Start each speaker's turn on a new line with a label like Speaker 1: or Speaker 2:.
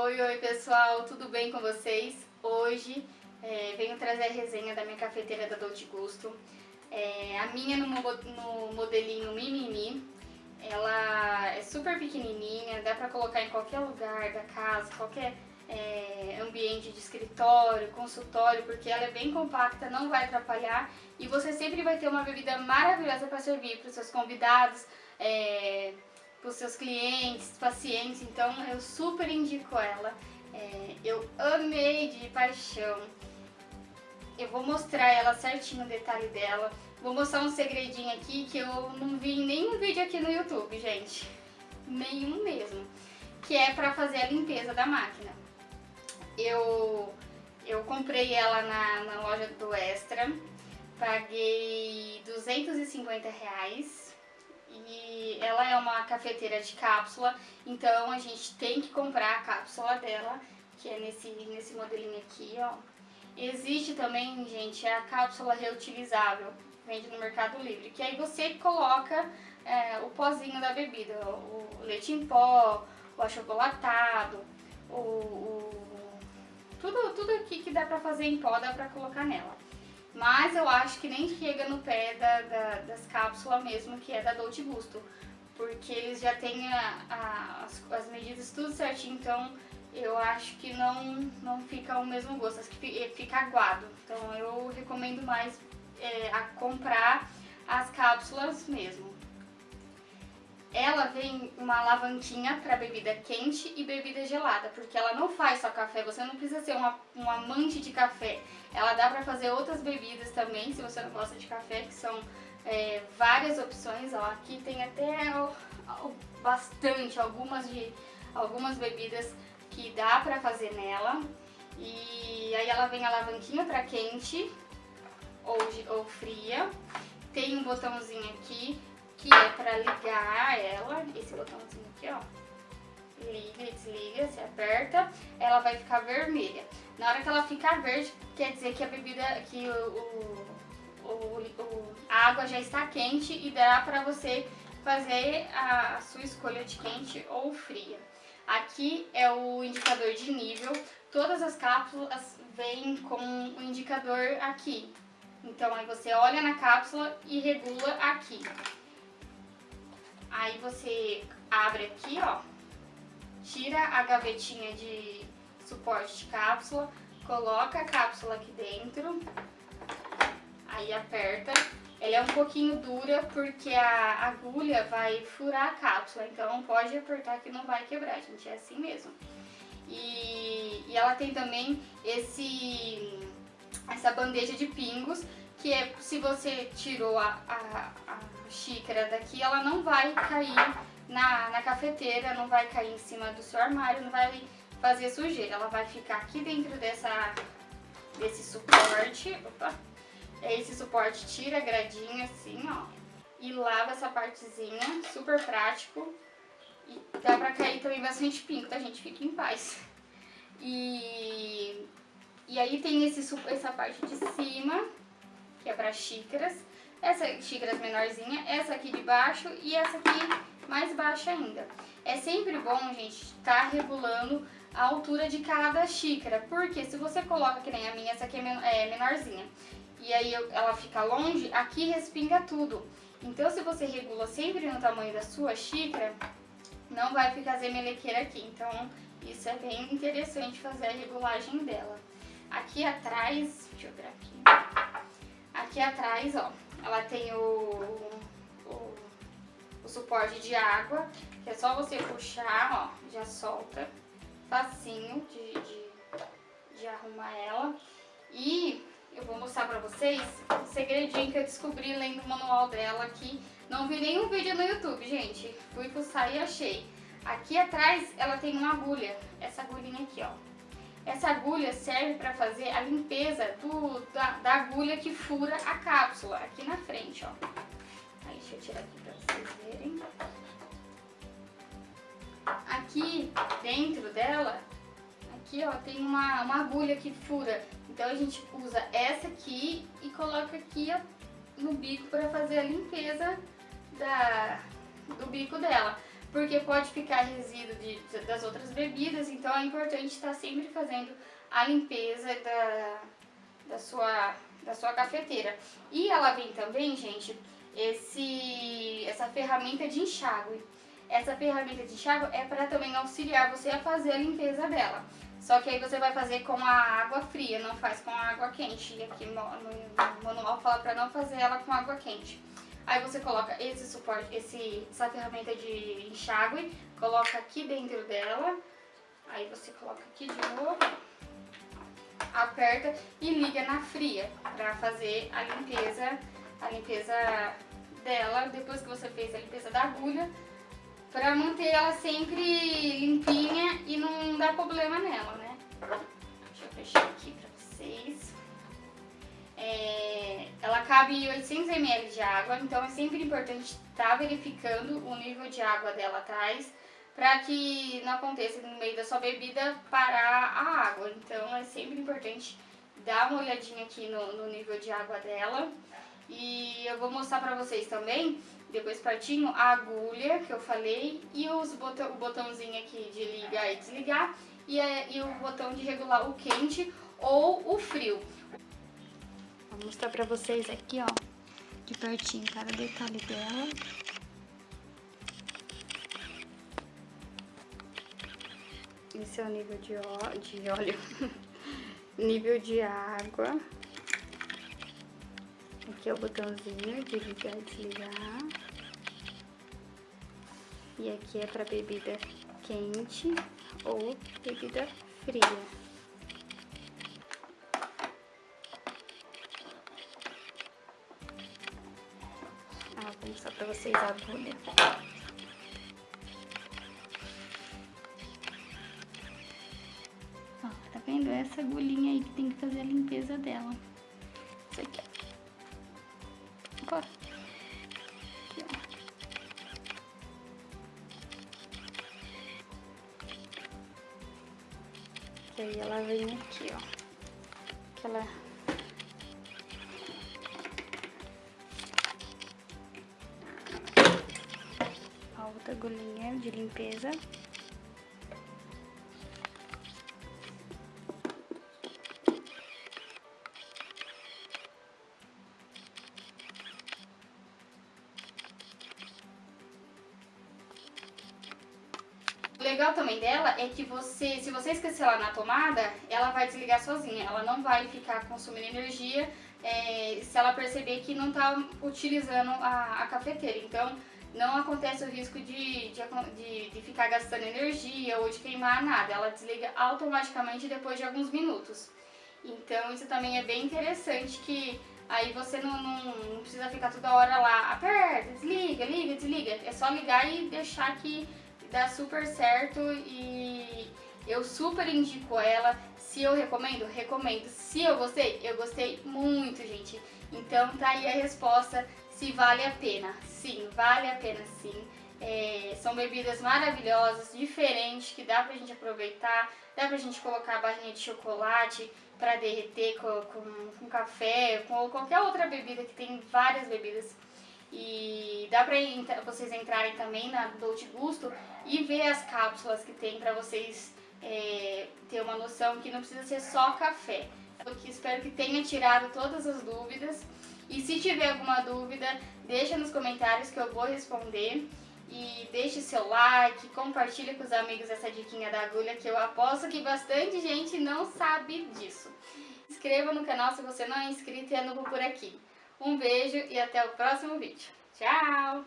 Speaker 1: Oi, oi pessoal, tudo bem com vocês? Hoje é, venho trazer a resenha da minha cafeteira da Dolce Gusto. É, a minha no, no modelinho Mimimi, ela é super pequenininha, dá pra colocar em qualquer lugar da casa, qualquer é, ambiente de escritório, consultório, porque ela é bem compacta, não vai atrapalhar e você sempre vai ter uma bebida maravilhosa para servir para seus convidados, é, para os seus clientes, pacientes, então eu super indico ela. É, eu amei de paixão. Eu vou mostrar ela certinho o detalhe dela. Vou mostrar um segredinho aqui que eu não vi em nenhum vídeo aqui no YouTube, gente. Nenhum mesmo. Que é para fazer a limpeza da máquina. Eu, eu comprei ela na, na loja do Extra. Paguei 250 reais e ela é uma cafeteira de cápsula, então a gente tem que comprar a cápsula dela, que é nesse, nesse modelinho aqui, ó. Existe também, gente, a cápsula reutilizável, vende no Mercado Livre, que aí você coloca é, o pozinho da bebida, o leite em pó, o achocolatado, o, o, tudo, tudo aqui que dá pra fazer em pó dá pra colocar nela. Mas eu acho que nem chega no pé da, da, das cápsulas mesmo, que é da Dolce Gusto. Porque eles já têm a, a, as, as, medidas tudo certinho, então eu acho que não, não fica o mesmo gosto, acho que fica aguado. Então eu recomendo mais é, a comprar as cápsulas mesmo. Ela vem uma alavanquinha para bebida quente e bebida gelada, porque ela não faz só café, você não precisa ser uma, um amante de café. Ela dá para fazer outras bebidas também, se você não gosta de café, que são é, várias opções. Ó, aqui tem até ó, bastante, algumas, de, algumas bebidas que dá para fazer nela. E aí ela vem alavanquinha para quente ou, ou fria. Tem um botãozinho aqui que é para ligar ela, esse botãozinho aqui, ó. Liga e desliga, se aperta, ela vai ficar vermelha. Na hora que ela ficar verde, quer dizer que a bebida, que o, o, o a água já está quente e dá para você fazer a, a sua escolha de quente ou fria. Aqui é o indicador de nível, todas as cápsulas vêm com o indicador aqui. Então aí você olha na cápsula e regula aqui. Aí você abre aqui, ó, tira a gavetinha de suporte de cápsula, coloca a cápsula aqui dentro, aí aperta. Ela é um pouquinho dura porque a agulha vai furar a cápsula, então pode apertar que não vai quebrar, gente, é assim mesmo. E, e ela tem também esse, essa bandeja de pingos, que é se você tirou a, a, a xícara daqui, ela não vai cair na, na cafeteira, não vai cair em cima do seu armário, não vai fazer sujeira. Ela vai ficar aqui dentro dessa, desse suporte. Opa! Esse suporte tira a gradinha assim, ó. E lava essa partezinha, super prático. E dá pra cair também bastante pingo, tá gente? Fique em paz. E, e aí tem esse, essa parte de cima, que é pra xícaras essa xícaras menorzinha, essa aqui de baixo e essa aqui mais baixa ainda. É sempre bom, gente, estar tá regulando a altura de cada xícara, porque se você coloca, que nem a minha, essa aqui é, é menorzinha, e aí ela fica longe, aqui respinga tudo. Então se você regula sempre no tamanho da sua xícara, não vai ficar zemelequeira aqui. Então isso é bem interessante fazer a regulagem dela. Aqui atrás, deixa eu ver aqui, aqui atrás, ó, ela tem o, o, o suporte de água, que é só você puxar, ó, já solta. Facinho de, de, de arrumar ela. E eu vou mostrar pra vocês um segredinho que eu descobri lendo o manual dela aqui. Não vi nenhum vídeo no YouTube, gente. Fui fuçar e achei. Aqui atrás ela tem uma agulha, essa agulhinha aqui, ó. Essa agulha serve para fazer a limpeza do, da, da, agulha que fura a cápsula, aqui na frente, ó. Aí, deixa eu tirar aqui para vocês verem. Aqui dentro dela, aqui ó, tem uma, uma agulha que fura. Então a gente usa essa aqui e coloca aqui ó, no bico para fazer a limpeza da, do bico dela. Porque pode ficar resíduo de, das outras bebidas, então é importante estar sempre fazendo a limpeza da, da, sua, da sua cafeteira. E ela vem também, gente, esse, essa ferramenta de enxágue. Essa ferramenta de enxágue é para também auxiliar você a fazer a limpeza dela. Só que aí você vai fazer com a água fria, não faz com a água quente. E aqui no, no manual fala para não fazer ela com água quente. Aí você coloca esse suporte, esse, essa ferramenta de enxágue, coloca aqui dentro dela. Aí você coloca aqui de novo, aperta e liga na fria para fazer a limpeza, a limpeza dela depois que você fez a limpeza da agulha Pra manter ela sempre limpinha e não dar problema nela, né? Deixa eu fechar aqui pra vocês. É, ela cabe 800 ml de água, então é sempre importante estar tá verificando o nível de água dela atrás para que não aconteça no meio da sua bebida parar a água. Então é sempre importante dar uma olhadinha aqui no, no nível de água dela. E eu vou mostrar pra vocês também depois partinho, a agulha que eu falei e os botão, o botãozinho aqui de ligar e desligar e, é, e o botão de regular o quente ou o frio. Vou mostrar pra vocês aqui, ó, de pertinho cada detalhe dela. Esse é o nível de, ó, de óleo, nível de água. Aqui é o botãozinho de ligar e desligar. E aqui é para bebida quente ou bebida fria. Vou mostrar para vocês a. Ó, tá vendo? Essa agulhinha aí que tem que fazer a limpeza dela. Isso aqui, Opa. Aqui, ó. E aí ela vem aqui, ó. Aquela... A agulhinha de limpeza. legal também dela é que você, se você esquecer ela na tomada, ela vai desligar sozinha. Ela não vai ficar consumindo energia é, se ela perceber que não está utilizando a, a, cafeteira. Então, não acontece o risco de, de, de, de ficar gastando energia ou de queimar nada. Ela desliga automaticamente depois de alguns minutos. Então, isso também é bem interessante que aí você não, não, não precisa ficar toda hora lá, aperta, desliga, liga, desliga. É só ligar e deixar que dá super certo e eu super indico ela. Se eu recomendo, recomendo. Se eu gostei, eu gostei muito, gente. Então tá aí a resposta se vale a pena. Sim, vale a pena sim. É, são bebidas maravilhosas, diferentes, que dá pra gente aproveitar. Dá pra gente colocar a barrinha de chocolate pra derreter com, com, com café, com qualquer outra bebida, que tem várias bebidas e dá pra vocês entrarem também na Dolce Gusto e ver as cápsulas que tem pra vocês é, ter uma noção que não precisa ser só café. Eu espero que tenha tirado todas as dúvidas. E se tiver alguma dúvida, deixa nos comentários que eu vou responder. E deixe seu like, compartilhe com os amigos essa diquinha da agulha que eu aposto que bastante gente não sabe disso. Inscreva no canal se você não é inscrito e é novo por aqui. Um beijo e até o próximo vídeo. Tchau!